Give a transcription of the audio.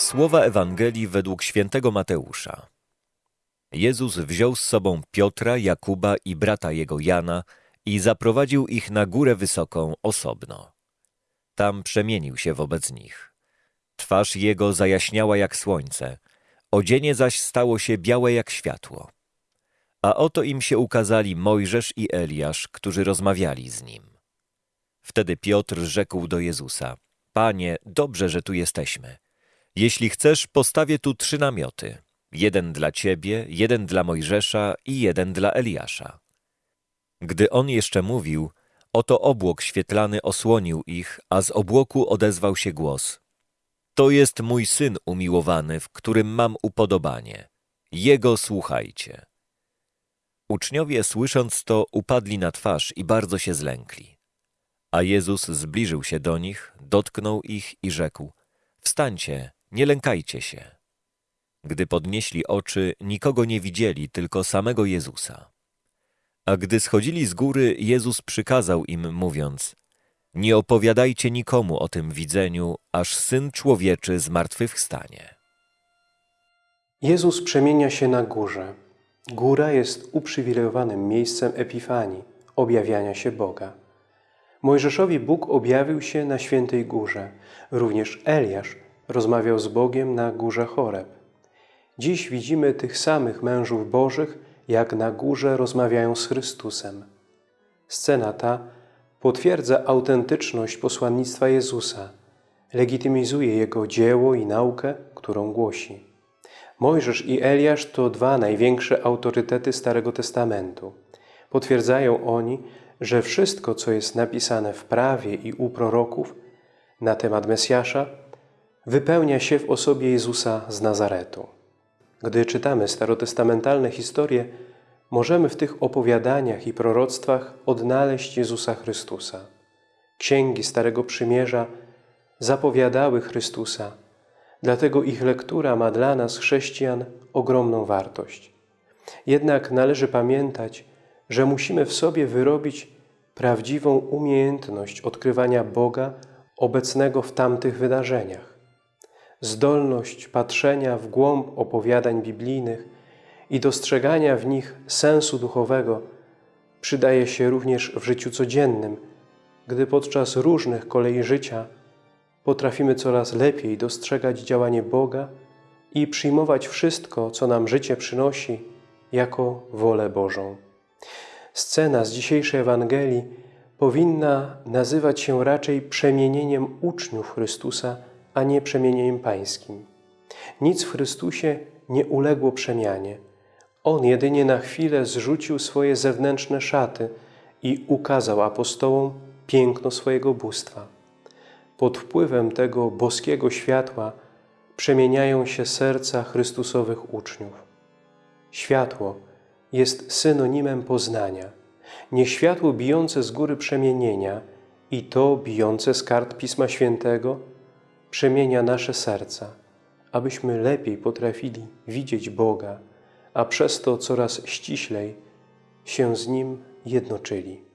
Słowa Ewangelii według świętego Mateusza. Jezus wziął z sobą Piotra, Jakuba i brata jego Jana i zaprowadził ich na górę wysoką osobno. Tam przemienił się wobec nich. Twarz jego zajaśniała jak słońce, odzienie zaś stało się białe jak światło. A oto im się ukazali Mojżesz i Eliasz, którzy rozmawiali z nim. Wtedy Piotr rzekł do Jezusa: Panie, dobrze, że tu jesteśmy. Jeśli chcesz, postawię tu trzy namioty: jeden dla ciebie, jeden dla Mojżesza i jeden dla Eliasza. Gdy on jeszcze mówił, oto obłok świetlany osłonił ich, a z obłoku odezwał się głos: To jest mój syn umiłowany, w którym mam upodobanie. Jego słuchajcie. Uczniowie, słysząc to, upadli na twarz i bardzo się zlękli. A Jezus zbliżył się do nich, dotknął ich i rzekł: Wstańcie, nie lękajcie się. Gdy podnieśli oczy, nikogo nie widzieli, tylko samego Jezusa. A gdy schodzili z góry, Jezus przykazał im, mówiąc: Nie opowiadajcie nikomu o tym widzeniu, aż syn człowieczy zmartwychwstanie. Jezus przemienia się na górze. Góra jest uprzywilejowanym miejscem epifanii, objawiania się Boga. Mojżeszowi Bóg objawił się na świętej górze. Również Eliasz rozmawiał z Bogiem na górze Choreb. Dziś widzimy tych samych mężów bożych, jak na górze rozmawiają z Chrystusem. Scena ta potwierdza autentyczność posłannictwa Jezusa, legitymizuje Jego dzieło i naukę, którą głosi. Mojżesz i Eliasz to dwa największe autorytety Starego Testamentu. Potwierdzają oni, że wszystko, co jest napisane w prawie i u proroków na temat Mesjasza, wypełnia się w osobie Jezusa z Nazaretu. Gdy czytamy starotestamentalne historie, możemy w tych opowiadaniach i proroctwach odnaleźć Jezusa Chrystusa. Księgi Starego Przymierza zapowiadały Chrystusa, dlatego ich lektura ma dla nas, chrześcijan, ogromną wartość. Jednak należy pamiętać, że musimy w sobie wyrobić prawdziwą umiejętność odkrywania Boga obecnego w tamtych wydarzeniach. Zdolność patrzenia w głąb opowiadań biblijnych i dostrzegania w nich sensu duchowego przydaje się również w życiu codziennym, gdy podczas różnych kolei życia potrafimy coraz lepiej dostrzegać działanie Boga i przyjmować wszystko, co nam życie przynosi, jako wolę Bożą. Scena z dzisiejszej Ewangelii powinna nazywać się raczej przemienieniem uczniów Chrystusa, a nie przemienieniem pańskim. Nic w Chrystusie nie uległo przemianie. On jedynie na chwilę zrzucił swoje zewnętrzne szaty i ukazał apostołom piękno swojego bóstwa. Pod wpływem tego boskiego światła przemieniają się serca Chrystusowych uczniów. Światło jest synonimem poznania. Niech światło bijące z góry przemienienia i to bijące z kart Pisma Świętego przemienia nasze serca, abyśmy lepiej potrafili widzieć Boga, a przez to coraz ściślej się z Nim jednoczyli.